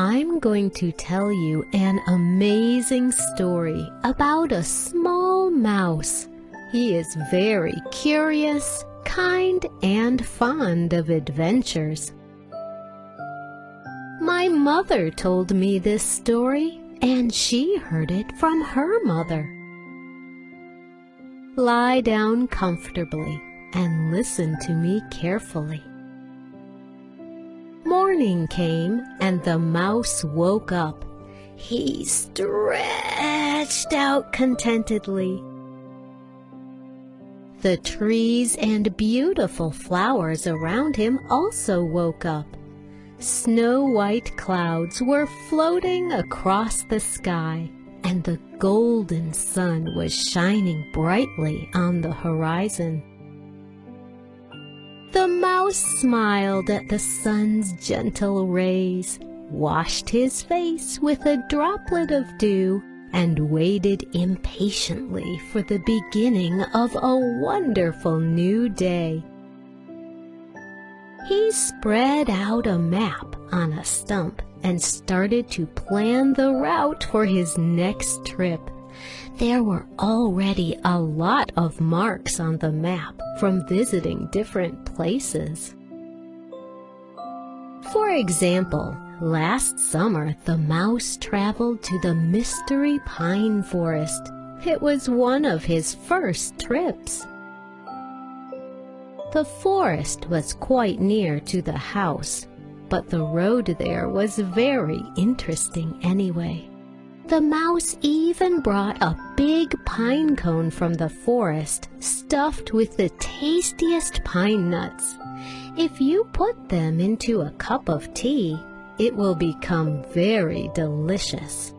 I'm going to tell you an amazing story about a small mouse. He is very curious, kind, and fond of adventures. My mother told me this story, and she heard it from her mother. Lie down comfortably and listen to me carefully. Morning came and the mouse woke up. He stretched out contentedly. The trees and beautiful flowers around him also woke up. Snow-white clouds were floating across the sky, and the golden sun was shining brightly on the horizon. The mouse smiled at the sun's gentle rays, washed his face with a droplet of dew, and waited impatiently for the beginning of a wonderful new day. He spread out a map on a stump and started to plan the route for his next trip. There were already a lot of marks on the map from visiting different places. For example, last summer the mouse traveled to the Mystery Pine Forest. It was one of his first trips. The forest was quite near to the house, but the road there was very interesting anyway. The mouse even brought a big pine cone from the forest stuffed with the tastiest pine nuts. If you put them into a cup of tea, it will become very delicious.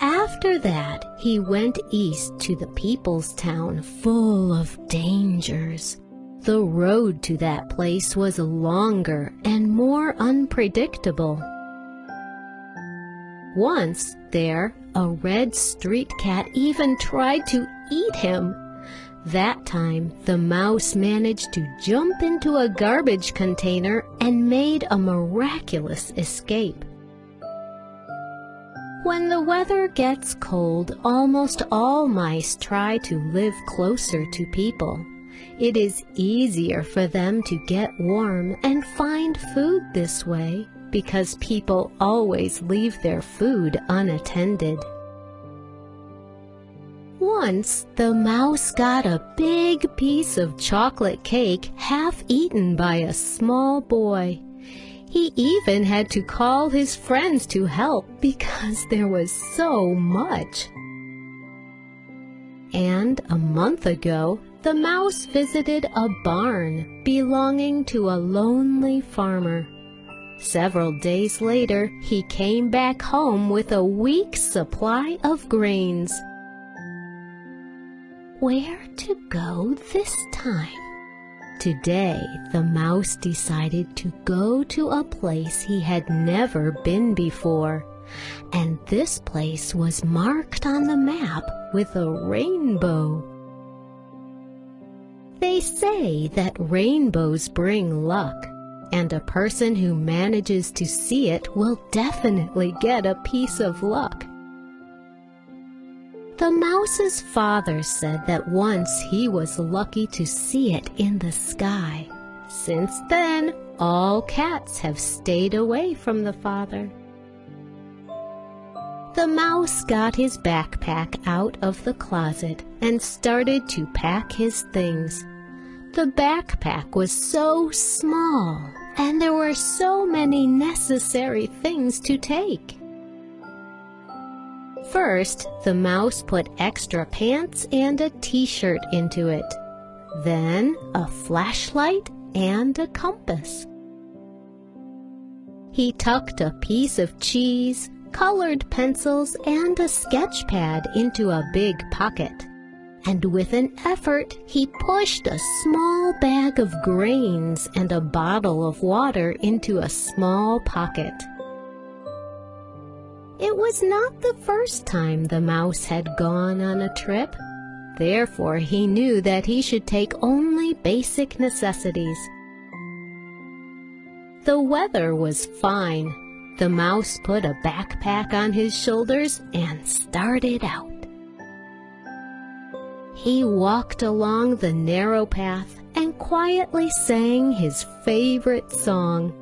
After that, he went east to the people's town full of dangers. The road to that place was longer and more unpredictable. Once there, a red street cat even tried to eat him. That time, the mouse managed to jump into a garbage container and made a miraculous escape. When the weather gets cold, almost all mice try to live closer to people. It is easier for them to get warm and find food this way because people always leave their food unattended. Once, the mouse got a big piece of chocolate cake half eaten by a small boy. He even had to call his friends to help because there was so much. And a month ago, the mouse visited a barn belonging to a lonely farmer. Several days later, he came back home with a week's supply of grains. Where to go this time? Today, the mouse decided to go to a place he had never been before. And this place was marked on the map with a rainbow. They say that rainbows bring luck and a person who manages to see it will definitely get a piece of luck. The mouse's father said that once he was lucky to see it in the sky. Since then, all cats have stayed away from the father. The mouse got his backpack out of the closet and started to pack his things. The backpack was so small and there were so many necessary things to take. First, the mouse put extra pants and a t-shirt into it. Then, a flashlight and a compass. He tucked a piece of cheese, colored pencils, and a sketch pad into a big pocket and with an effort he pushed a small bag of grains and a bottle of water into a small pocket. It was not the first time the mouse had gone on a trip. Therefore he knew that he should take only basic necessities. The weather was fine. The mouse put a backpack on his shoulders and started out. He walked along the narrow path and quietly sang his favorite song.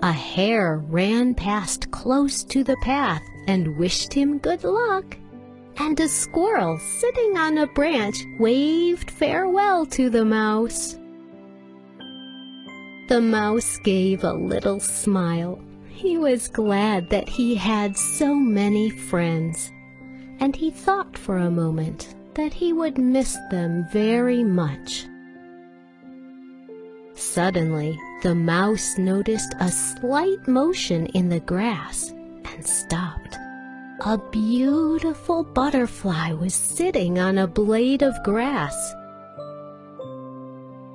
A hare ran past close to the path and wished him good luck. And a squirrel sitting on a branch waved farewell to the mouse. The mouse gave a little smile. He was glad that he had so many friends, and he thought for a moment that he would miss them very much. Suddenly, the mouse noticed a slight motion in the grass and stopped. A beautiful butterfly was sitting on a blade of grass.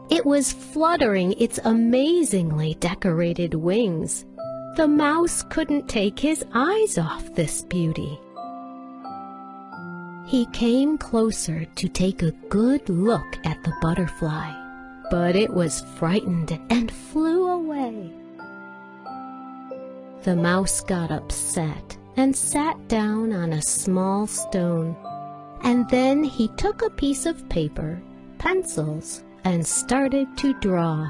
It was fluttering its amazingly decorated wings. The mouse couldn't take his eyes off this beauty. He came closer to take a good look at the butterfly, but it was frightened and flew away. The mouse got upset and sat down on a small stone, and then he took a piece of paper, pencils, and started to draw.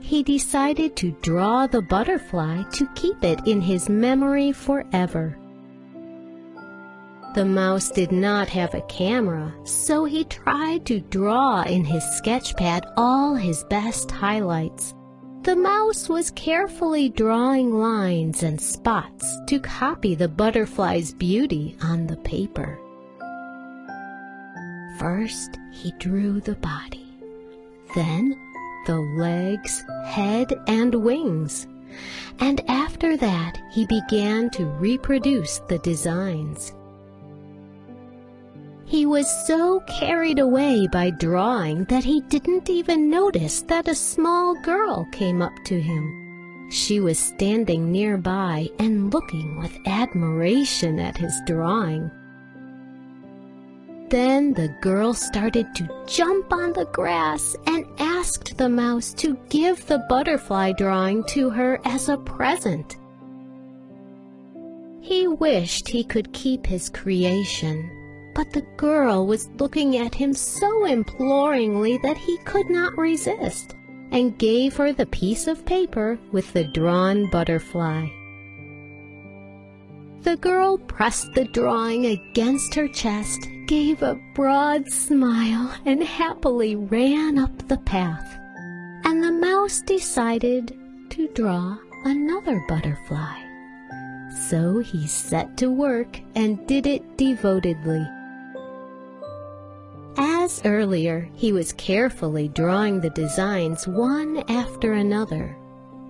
He decided to draw the butterfly to keep it in his memory forever. The mouse did not have a camera, so he tried to draw in his sketchpad all his best highlights. The mouse was carefully drawing lines and spots to copy the butterfly's beauty on the paper. First, he drew the body, then the legs, head, and wings. And after that, he began to reproduce the designs. He was so carried away by drawing that he didn't even notice that a small girl came up to him. She was standing nearby and looking with admiration at his drawing. Then the girl started to jump on the grass and asked the mouse to give the butterfly drawing to her as a present. He wished he could keep his creation, but the girl was looking at him so imploringly that he could not resist, and gave her the piece of paper with the drawn butterfly. The girl pressed the drawing against her chest, gave a broad smile, and happily ran up the path. And the mouse decided to draw another butterfly. So he set to work and did it devotedly. As earlier, he was carefully drawing the designs one after another,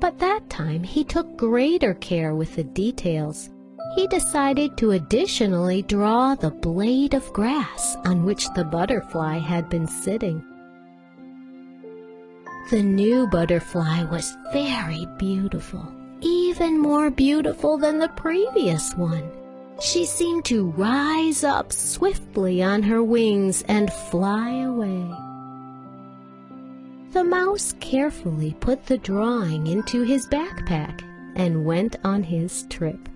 but that time he took greater care with the details. He decided to additionally draw the blade of grass on which the butterfly had been sitting. The new butterfly was very beautiful, even more beautiful than the previous one. She seemed to rise up swiftly on her wings and fly away. The mouse carefully put the drawing into his backpack and went on his trip.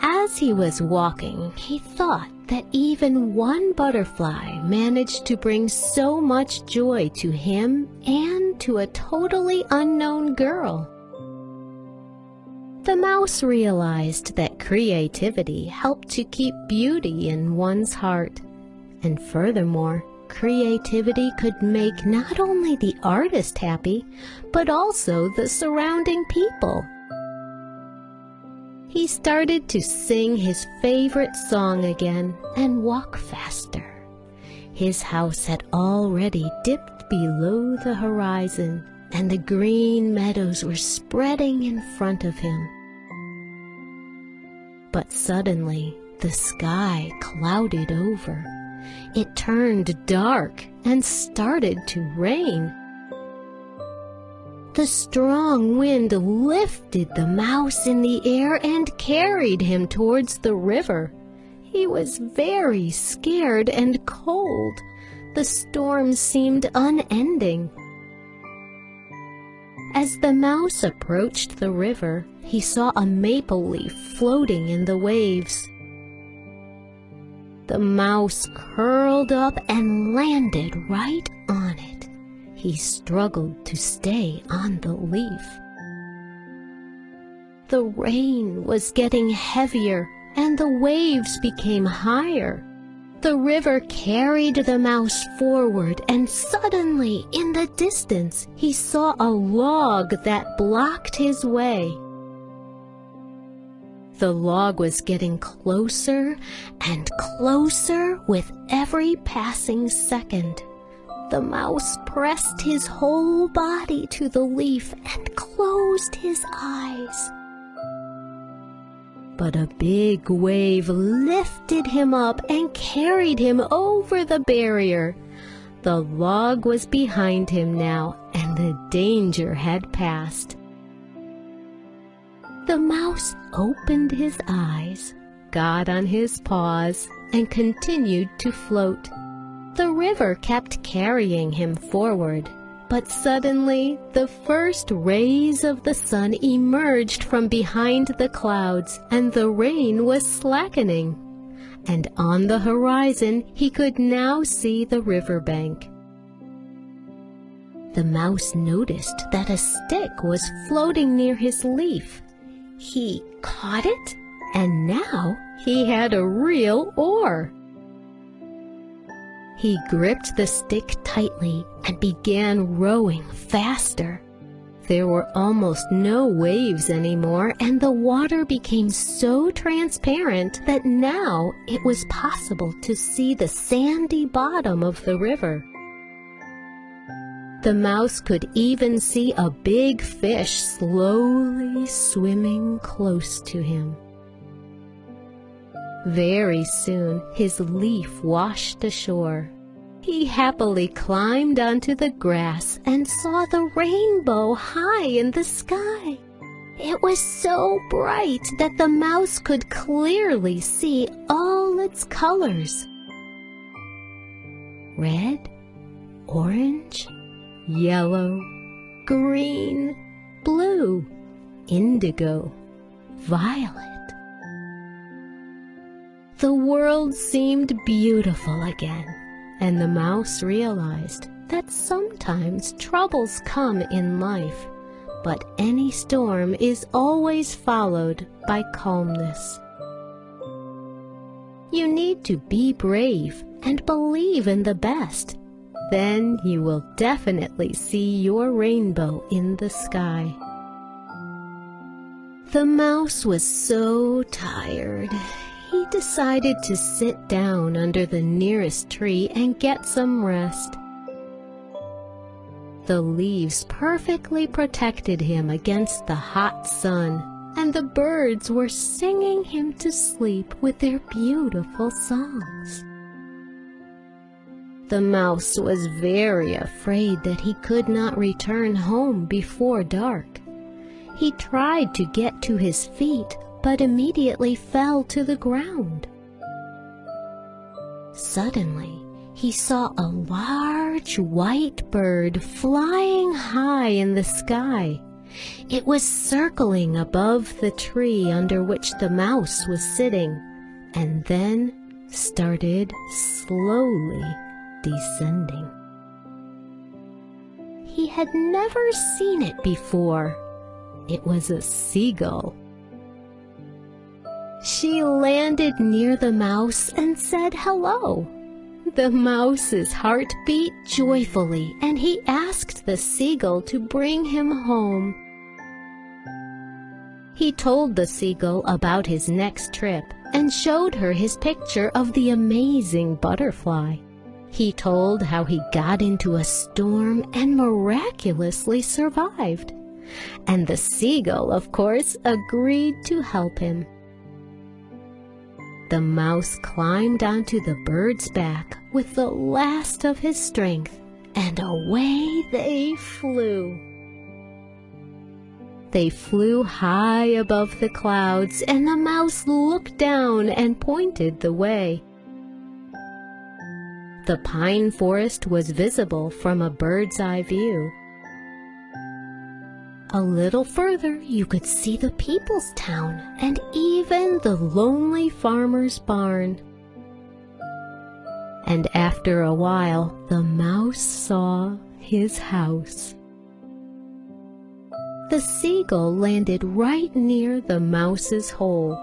As he was walking, he thought that even one butterfly managed to bring so much joy to him and to a totally unknown girl. The mouse realized that creativity helped to keep beauty in one's heart. And furthermore, creativity could make not only the artist happy, but also the surrounding people. He started to sing his favorite song again and walk faster. His house had already dipped below the horizon and the green meadows were spreading in front of him. But suddenly the sky clouded over. It turned dark and started to rain. The strong wind lifted the mouse in the air and carried him towards the river. He was very scared and cold, The storm seemed unending. As the mouse approached the river, he saw a maple leaf floating in the waves. The mouse curled up and landed right on it. He struggled to stay on the leaf. The rain was getting heavier and the waves became higher. The river carried the mouse forward and suddenly in the distance he saw a log that blocked his way. The log was getting closer and closer with every passing second. The mouse pressed his whole body to the leaf and closed his eyes but a big wave lifted him up and carried him over the barrier. The log was behind him now, and the danger had passed. The mouse opened his eyes, got on his paws, and continued to float. The river kept carrying him forward. But suddenly the first rays of the sun emerged from behind the clouds, and the rain was slackening. And on the horizon he could now see the river bank. The mouse noticed that a stick was floating near his leaf. He caught it, and now he had a real oar. He gripped the stick tightly and began rowing faster. There were almost no waves anymore, and the water became so transparent that now it was possible to see the sandy bottom of the river. The mouse could even see a big fish slowly swimming close to him. Very soon his leaf washed ashore. He happily climbed onto the grass and saw the rainbow high in the sky. It was so bright that the mouse could clearly see all its colors. Red, orange, yellow, green, blue, indigo, violet. The world seemed beautiful again, and the mouse realized that sometimes troubles come in life, but any storm is always followed by calmness. You need to be brave and believe in the best. Then you will definitely see your rainbow in the sky. The mouse was so tired decided to sit down under the nearest tree and get some rest. The leaves perfectly protected him against the hot sun, and the birds were singing him to sleep with their beautiful songs. The mouse was very afraid that he could not return home before dark. He tried to get to his feet, but immediately fell to the ground. Suddenly, he saw a large white bird flying high in the sky. It was circling above the tree under which the mouse was sitting, and then started slowly descending. He had never seen it before. It was a seagull. She landed near the mouse and said hello. The mouse's heart beat joyfully, and he asked the seagull to bring him home. He told the seagull about his next trip and showed her his picture of the amazing butterfly. He told how he got into a storm and miraculously survived. And the seagull, of course, agreed to help him. The mouse climbed onto the bird's back with the last of his strength, and away they flew. They flew high above the clouds, and the mouse looked down and pointed the way. The pine forest was visible from a bird's eye view. A little further you could see the people's town and even the lonely farmer's barn. And after a while the mouse saw his house. The seagull landed right near the mouse's hole.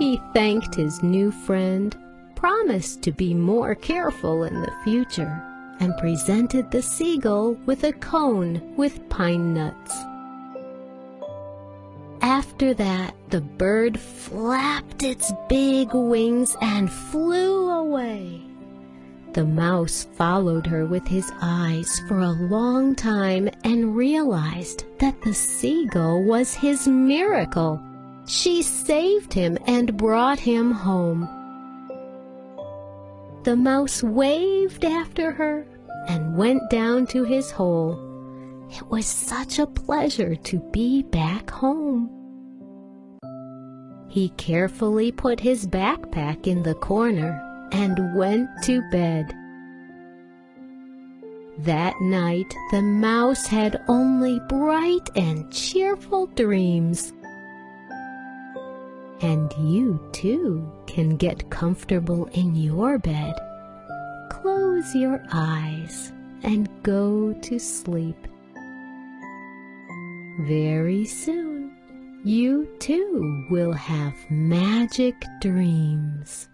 He thanked his new friend, promised to be more careful in the future, and presented the seagull with a cone with pine nuts. After that, the bird flapped its big wings and flew away. The mouse followed her with his eyes for a long time and realized that the seagull was his miracle. She saved him and brought him home. The mouse waved after her and went down to his hole. It was such a pleasure to be back home. He carefully put his backpack in the corner and went to bed. That night the mouse had only bright and cheerful dreams. And you too can get comfortable in your bed. Close your eyes and go to sleep. Very soon you too will have magic dreams.